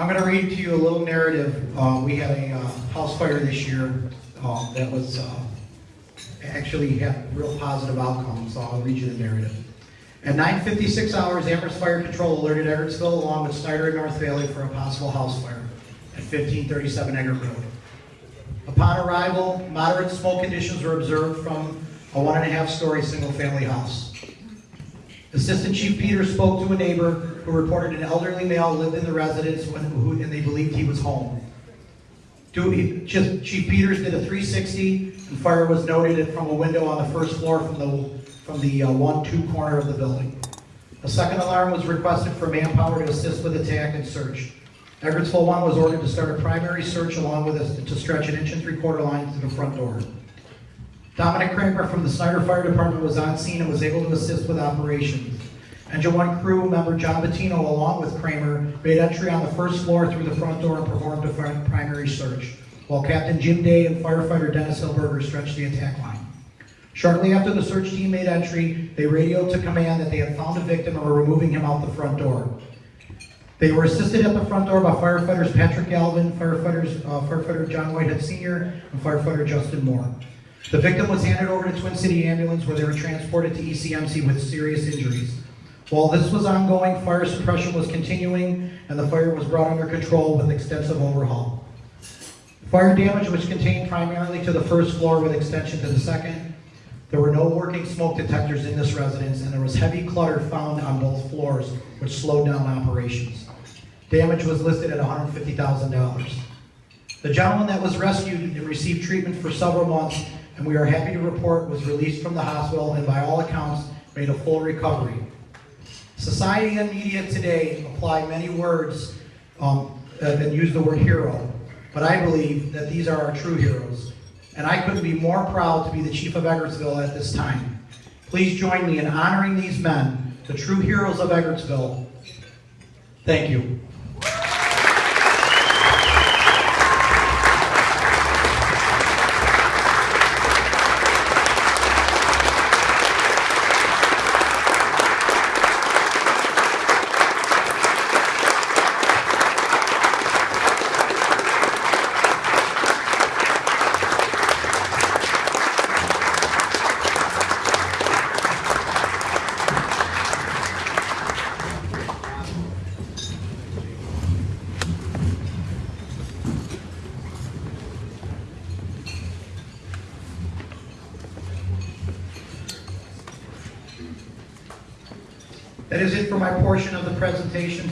I'm going to read to you a little narrative. Uh, we had a uh, house fire this year uh, that was uh, actually had real positive outcomes. So I'll read you the narrative. At 9:56 hours, Amherst Fire Control alerted Eggertsville along with Snyder and North Valley for a possible house fire at 1537 Eggert Road. Upon arrival, moderate smoke conditions were observed from a one and a half story single-family house. Assistant Chief Peters spoke to a neighbor who reported an elderly male lived in the residence when, who, and they believed he was home. Chief Chief Peters did a 360 and fire was noted from a window on the first floor from the, from the uh, one-two corner of the building. A second alarm was requested for manpower to assist with attack and search. Eggertsville 1 was ordered to start a primary search along with us to stretch an inch and three-quarter line to the front door. Dominic Kramer from the Snyder Fire Department was on scene and was able to assist with operations. Engine 1 crew member John Bettino, along with Kramer, made entry on the first floor through the front door and performed a primary search, while Captain Jim Day and firefighter Dennis Hilberger stretched the attack line. Shortly after the search team made entry, they radioed to command that they had found a victim and were removing him out the front door. They were assisted at the front door by firefighters Patrick Galvin, firefighters, uh, firefighter John Whitehead Sr., and firefighter Justin Moore. The victim was handed over to Twin City Ambulance where they were transported to ECMC with serious injuries. While this was ongoing, fire suppression was continuing and the fire was brought under control with extensive overhaul. Fire damage was contained primarily to the first floor with extension to the second. There were no working smoke detectors in this residence and there was heavy clutter found on both floors, which slowed down operations. Damage was listed at $150,000. The gentleman that was rescued and received treatment for several months, and we are happy to report was released from the hospital and by all accounts made a full recovery. Society and media today apply many words um, and use the word hero, but I believe that these are our true heroes. And I couldn't be more proud to be the chief of Eggertsville at this time. Please join me in honoring these men, the true heroes of Eggertsville. Thank you. That is it for my portion of the presentation